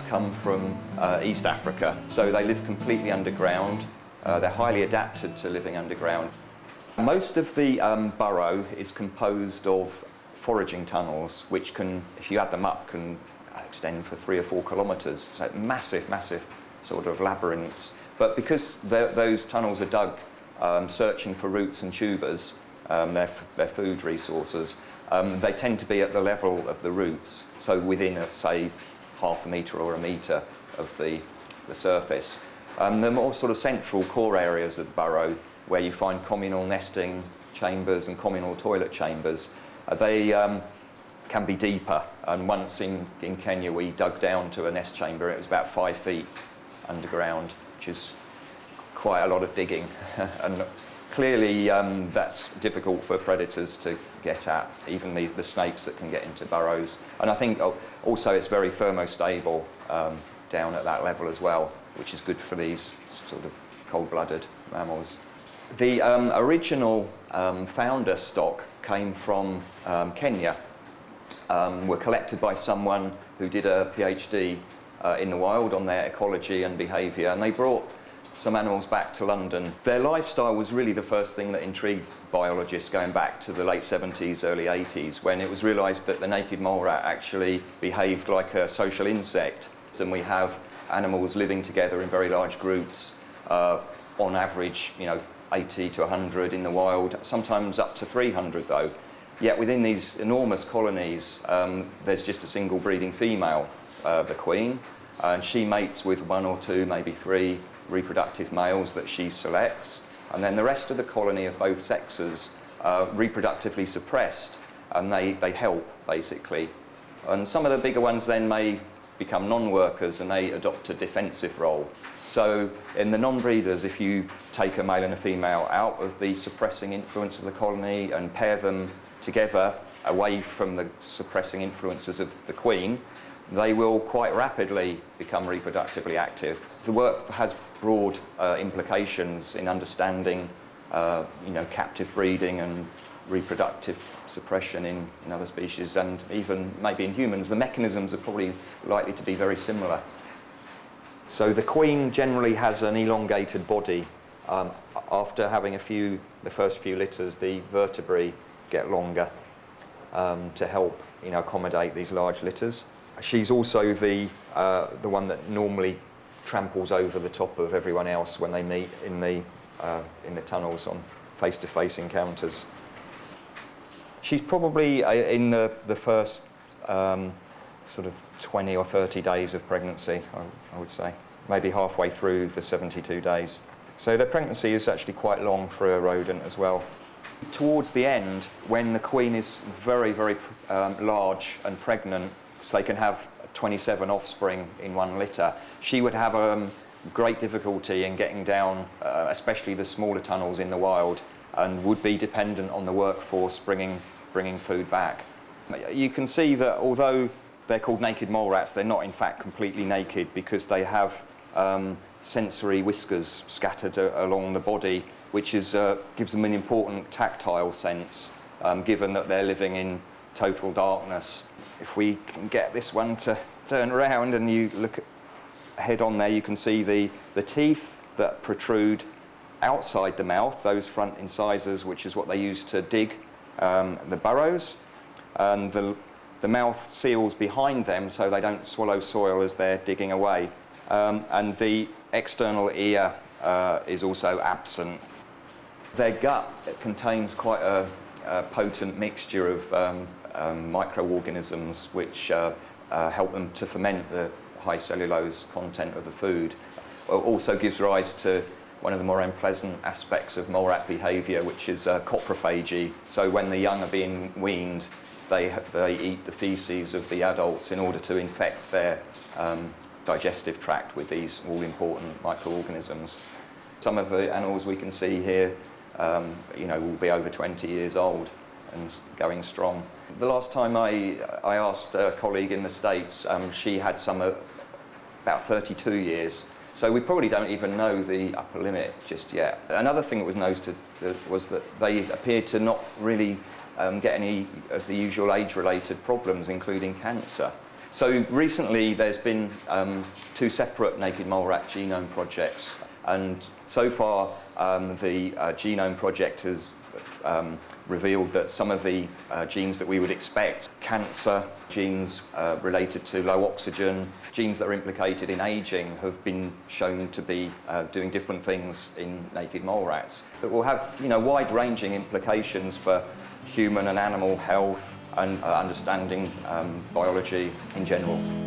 come from uh, East Africa, so they live completely underground. Uh, they're highly adapted to living underground. Most of the um, burrow is composed of foraging tunnels, which can, if you add them up, can extend for three or four kilometres. So massive, massive sort of labyrinths. But because those tunnels are dug um, searching for roots and tubers, um, their, their food resources, um, they tend to be at the level of the roots, so within, a, say, half a metre or a metre of the, the surface. Um, the more sort of central core areas of the burrow, where you find communal nesting chambers and communal toilet chambers, uh, they um, can be deeper. And once in, in Kenya, we dug down to a nest chamber, it was about five feet underground, which is quite a lot of digging. and clearly um, that's difficult for predators to get at, even the, the, snakes that can get into burrows. And I think oh, also it's very thermostable um, down at that level as well, which is good for these sort of cold-blooded mammals. The um, original um, founder stock came from um, Kenya, um, were collected by someone who did a PhD uh, in the wild on their ecology and behaviour, and they brought some animals back to London. Their lifestyle was really the first thing that intrigued biologists going back to the late 70s, early 80s, when it was realised that the naked mole rat actually behaved like a social insect. And we have animals living together in very large groups, uh, on average, you know, 80 to 100 in the wild, sometimes up to 300 though. Yet within these enormous colonies, um, there's just a single breeding female, uh, the queen, and she mates with one or two, maybe three reproductive males that she selects, and then the rest of the colony of both sexes are reproductively suppressed, and they, they help, basically. And some of the bigger ones then may become non-workers and they adopt a defensive role. So in the non-breeders, if you take a male and a female out of the suppressing influence of the colony and pair them together away from the suppressing influences of the queen, they will quite rapidly become reproductively active. The work has broad uh, implications in understanding uh, you know, captive breeding and reproductive suppression in, in other species and even maybe in humans. The mechanisms are probably likely to be very similar. So the queen generally has an elongated body. Um, after having a few, the first few litters, the vertebrae get longer um, to help you know, accommodate these large litters. She's also the, uh, the one that normally tramples over the top of everyone else when they meet in the, uh, in the tunnels on face-to-face -face encounters. She's probably uh, in the, the first um, sort of 20 or 30 days of pregnancy, I, I would say, maybe halfway through the 72 days. So the pregnancy is actually quite long for a rodent as well. Towards the end, when the queen is very, very um, large and pregnant, so they can have 27 offspring in one litter, she would have um, great difficulty in getting down, uh, especially the smaller tunnels in the wild, and would be dependent on the workforce bringing, bringing food back. You can see that although they're called naked mole rats, they're not in fact completely naked because they have um, sensory whiskers scattered uh, along the body which is, uh, gives them an important tactile sense, um, given that they're living in total darkness. If we can get this one to turn around and you look head on there, you can see the, the teeth that protrude outside the mouth, those front incisors, which is what they use to dig um, the burrows. And the, the mouth seals behind them so they don't swallow soil as they're digging away. Um, and the external ear uh, is also absent their gut contains quite a, a potent mixture of um, um, microorganisms which uh, uh, help them to ferment the high cellulose content of the food. It also gives rise to one of the more unpleasant aspects of mole rat behaviour, which is uh, coprophagy. So when the young are being weaned, they, they eat the feces of the adults in order to infect their um, digestive tract with these all-important microorganisms. Some of the animals we can see here um, you know, will be over 20 years old and going strong. The last time I, I asked a colleague in the States, um, she had some uh, about 32 years. So we probably don't even know the upper limit just yet. Another thing that was noted was that they appeared to not really um, get any of the usual age-related problems, including cancer. So recently there's been um, two separate naked mole rat genome projects and so far um, the uh, genome project has um, revealed that some of the uh, genes that we would expect, cancer genes uh, related to low oxygen, genes that are implicated in aging have been shown to be uh, doing different things in naked mole rats that will have you know, wide-ranging implications for human and animal health and uh, understanding um, biology in general.